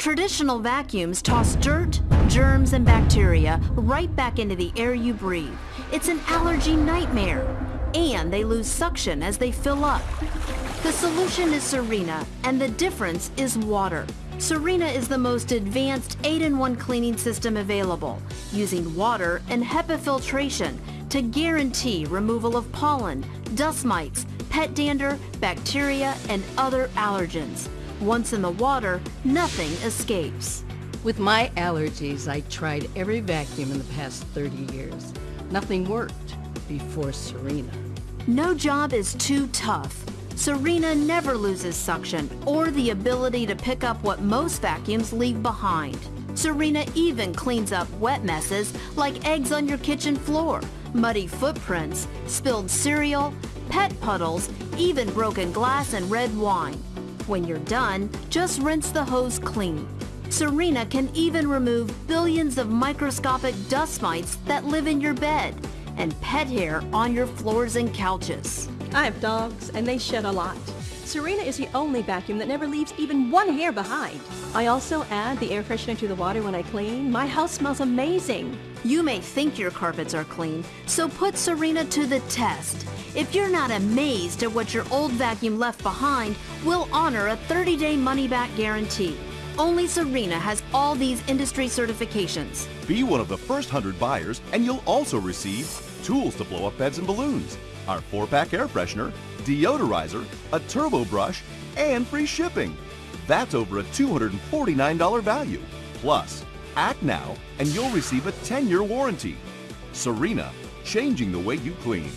Traditional vacuums toss dirt, germs, and bacteria right back into the air you breathe. It's an allergy nightmare. And they lose suction as they fill up. The solution is Sirena, and the difference is water. Sirena is the most advanced 8-in-1 cleaning system available, using water and HEPA filtration to guarantee removal of pollen, dust mites, pet dander, bacteria, and other allergens. Once in the water, nothing escapes. With my allergies, I tried every vacuum in the past 30 years. Nothing worked before Sirena. No job is too tough. Sirena never loses suction or the ability to pick up what most vacuums leave behind. Sirena even cleans up wet messes like eggs on your kitchen floor, muddy footprints, spilled cereal, pet puddles, even broken glass and red wine. When you're done, just rinse the hose clean. Sirena can even remove billions of microscopic dust mites that live in your bed and pet hair on your floors and couches. I have dogs, and they shed a lot. Sirena is the only vacuum that never leaves even one hair behind. I also add the air freshener to the water when I clean. My house smells amazing. You may think your carpets are clean, so put Sirena to the test. If you're not amazed at what your old vacuum left behind, we'll honor a 30-day money-back guarantee. Only Sirena has all these industry certifications. Be one of the first 100 buyers and you'll also receive tools to blow up beds and balloons, our 4-pack air freshener, deodorizer, a turbo brush, and free shipping. That's over a $249 value. Plus, act now and you'll receive a 10-year warranty. Sirena, changing the way you clean.